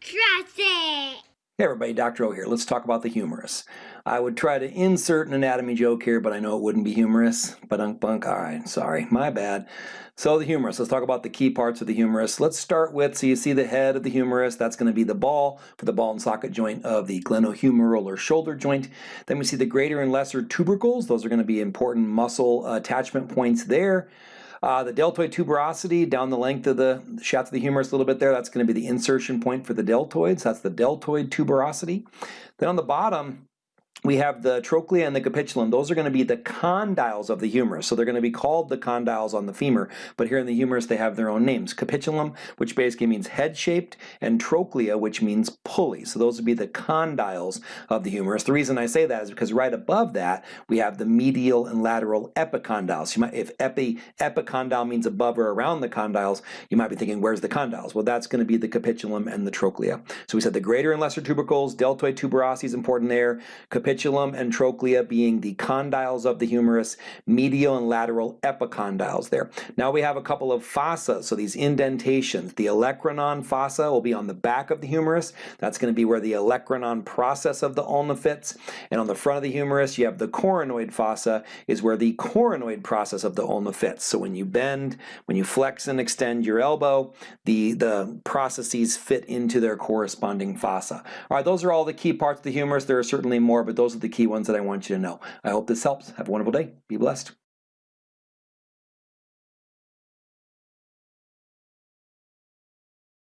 Trust it! Hey everybody, Dr. O here. Let's talk about the humerus. I would try to insert an anatomy joke here, but I know it wouldn't be humorous. But bunk. All right, sorry, my bad. So the humerus, let's talk about the key parts of the humerus. Let's start with, so you see the head of the humerus, that's going to be the ball for the ball and socket joint of the glenohumeral or shoulder joint. Then we see the greater and lesser tubercles. Those are going to be important muscle uh, attachment points there. Uh, the deltoid tuberosity down the length of the shaft of the humerus a little bit there, that's going to be the insertion point for the deltoids. That's the deltoid tuberosity. Then on the bottom, we have the trochlea and the capitulum. Those are going to be the condyles of the humerus. So they're going to be called the condyles on the femur, but here in the humerus they have their own names. Capitulum, which basically means head-shaped, and trochlea, which means pulley. So those would be the condyles of the humerus. The reason I say that is because right above that we have the medial and lateral epicondyles. Might, if epi, epicondyle means above or around the condyles, you might be thinking, where's the condyles? Well, that's going to be the capitulum and the trochlea. So we said the greater and lesser tubercles, deltoid tuberosity is important there, capitulum and trochlea being the condyles of the humerus, medial and lateral epicondyles there. Now we have a couple of fossa, so these indentations. The olecranon fossa will be on the back of the humerus. That's going to be where the olecranon process of the ulna fits. And on the front of the humerus, you have the coronoid fossa, is where the coronoid process of the ulna fits. So when you bend, when you flex and extend your elbow, the, the processes fit into their corresponding fossa. All right, those are all the key parts of the humerus. There are certainly more, but those are the key ones that I want you to know. I hope this helps. Have a wonderful day. Be blessed.